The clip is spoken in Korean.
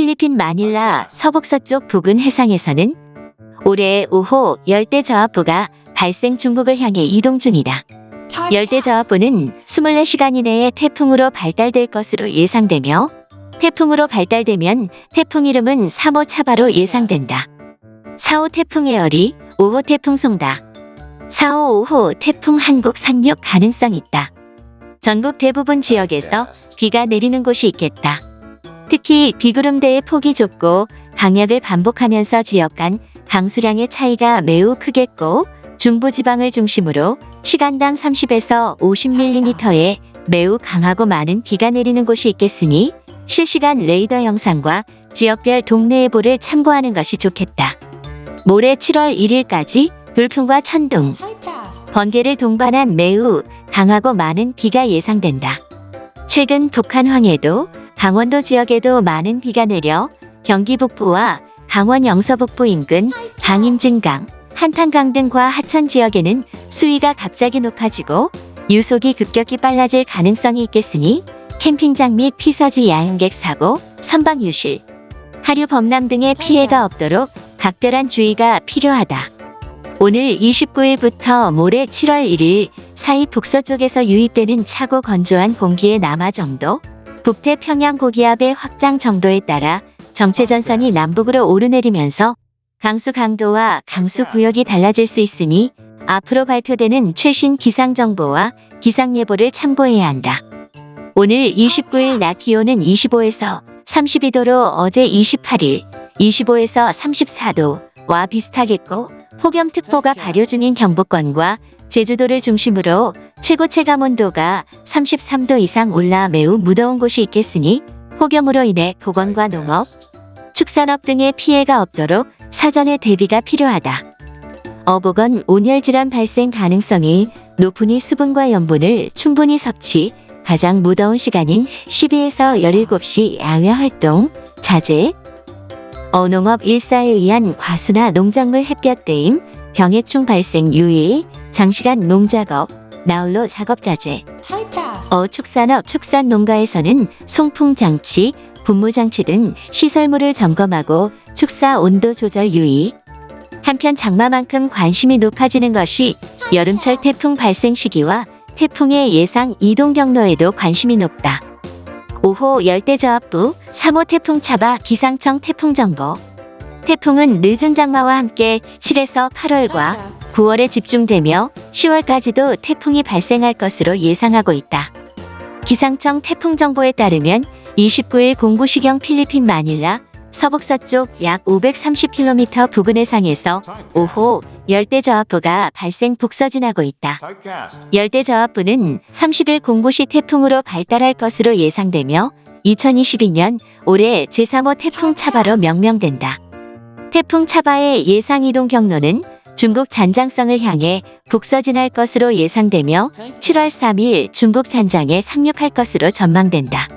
필리핀 마닐라 서북서쪽 부근 해상에서는 올해 5호 열대저하부가 발생 중국을 향해 이동 중이다. 열대저하부는 24시간 이내에 태풍으로 발달될 것으로 예상되며 태풍으로 발달되면 태풍 이름은 3호 차바로 예상된다. 4호 태풍 에어리, 5호 태풍 송다. 4호, 5호 태풍 한국 상륙 가능성 있다. 전국 대부분 지역에서 비가 내리는 곳이 있겠다. 특히 비구름대의 폭이 좁고 강약을 반복하면서 지역 간 강수량의 차이가 매우 크겠고 중부지방을 중심으로 시간당 30에서 50mm의 매우 강하고 많은 비가 내리는 곳이 있겠으니 실시간 레이더 영상과 지역별 동네 예보를 참고하는 것이 좋겠다. 모레 7월 1일까지 돌풍과 천둥, 번개를 동반한 매우 강하고 많은 비가 예상된다. 최근 북한 황해도, 강원도 지역에도 많은 비가 내려 경기 북부와 강원 영서 북부 인근 강인증강, 한탄강 등과 하천 지역에는 수위가 갑자기 높아지고 유속이 급격히 빨라질 가능성이 있겠으니 캠핑장 및 피서지 야영객 사고, 선박 유실, 하류 범람 등의 피해가 없도록 각별한 주의가 필요하다. 오늘 29일부터 모레 7월 1일 사이 북서쪽에서 유입되는 차고 건조한 공기의 남하 정도, 북태 평양 고기압의 확장 정도에 따라 정체전선이 남북으로 오르내리면서 강수 강도와 강수 구역이 달라질 수 있으니 앞으로 발표되는 최신 기상정보와 기상예보를 참고해야 한다. 오늘 29일 낮 기온은 25에서 32도로 어제 28일 25에서 34도와 비슷하겠고 폭염특보가 발효 중인 경북권과 제주도를 중심으로 최고 체감 온도가 33도 이상 올라 매우 무더운 곳이 있겠으니 폭염으로 인해 보건과 농업, 축산업 등의 피해가 없도록 사전에 대비가 필요하다. 어복은 온열질환 발생 가능성이 높으니 수분과 염분을 충분히 섭취, 가장 무더운 시간인 12에서 17시 야외 활동, 자제, 어농업 일사에 의한 과수나 농작물 햇볕 대임, 병해충 발생 유의, 장시간 농작업, 나홀로 작업 자제, 어축산업 축산 농가에서는 송풍 장치, 분무 장치 등 시설물을 점검하고 축사 온도 조절 유의. 한편 장마만큼 관심이 높아지는 것이 여름철 태풍 발생 시기와 태풍의 예상 이동 경로에도 관심이 높다. 5호 열대저압부 3호 태풍 차바 기상청 태풍정보 태풍은 늦은 장마와 함께 7에서 8월과 9월에 집중되며 10월까지도 태풍이 발생할 것으로 예상하고 있다. 기상청 태풍 정보에 따르면 29일 공부시경 필리핀 마닐라 서북서쪽 약 530km 부근 해상에서 5호 열대저압부가 발생 북서진하고 있다. 열대저압부는 30일 공부시 태풍으로 발달할 것으로 예상되며 2022년 올해 제3호 태풍 차바로 명명된다. 태풍 차바의 예상 이동 경로는 중국 잔장성을 향해 북서진할 것으로 예상되며 7월 3일 중국 잔장에 상륙할 것으로 전망된다.